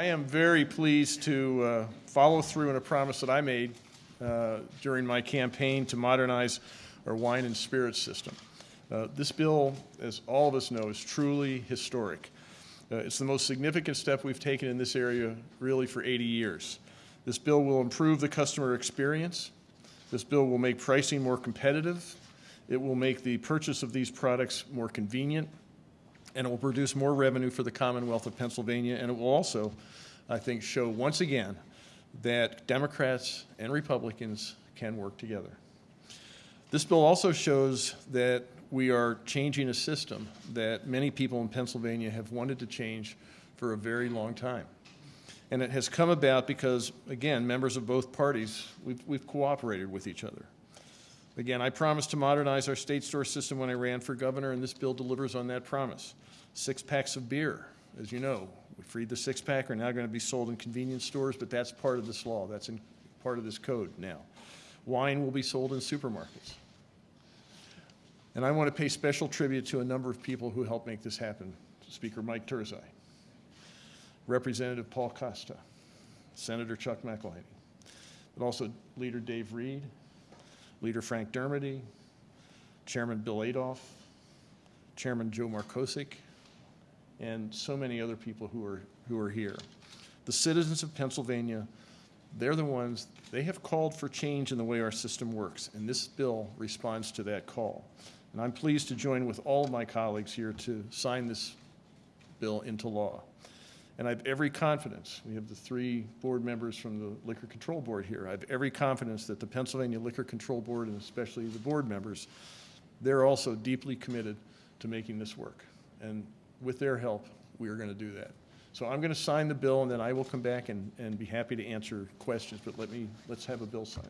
I am very pleased to uh, follow through on a promise that I made uh, during my campaign to modernize our wine and spirits system. Uh, This bill, as all of us know, is truly historic. Uh, It's the most significant step we've taken in this area really for 80 years. This bill will improve the customer experience. This bill will make pricing more competitive. It will make the purchase of these products more convenient and it will produce more revenue for the Commonwealth of Pennsylvania, and it will also, I think, show once again that Democrats and Republicans can work together. This bill also shows that we are changing a system that many people in Pennsylvania have wanted to change for a very long time. And it has come about because, again, members of both parties, we've, we've cooperated with each other. Again, I promised to modernize our state store system when I ran for governor, and this bill delivers on that promise. Six packs of beer, as you know, we freed the six pack, are now going to be sold in convenience stores, but that's part of this law. That's in part of this code now. Wine will be sold in supermarkets. And I want to pay special tribute to a number of people who helped make this happen. Speaker Mike Turzai, Representative Paul Costa, Senator Chuck McIlhinney, but also Leader Dave Reed, Leader Frank Dermody, Chairman Bill Adolph, Chairman Joe Markosek, and so many other people who are, who are here. The citizens of Pennsylvania, they're the ones, they have called for change in the way our system works, and this bill responds to that call. And I'm pleased to join with all of my colleagues here to sign this bill into law. And I have every confidence, we have the three board members from the Liquor Control Board here. I have every confidence that the Pennsylvania Liquor Control Board, and especially the board members, they're also deeply committed to making this work. And with their help, we are going to do that. So I'm going to sign the bill, and then I will come back and, and be happy to answer questions, but let me, let's have a bill signing.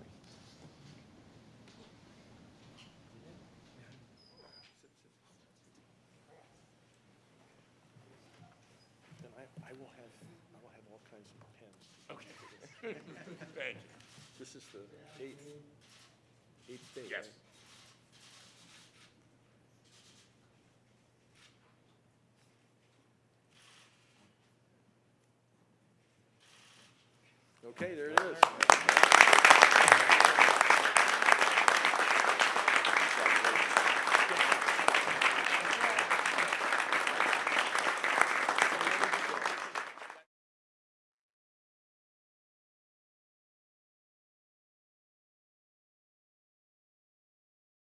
I will have, I will have all kinds of pens. Okay. Thank you. This is the eighth, eighth day, Yes. right? Okay, there it is.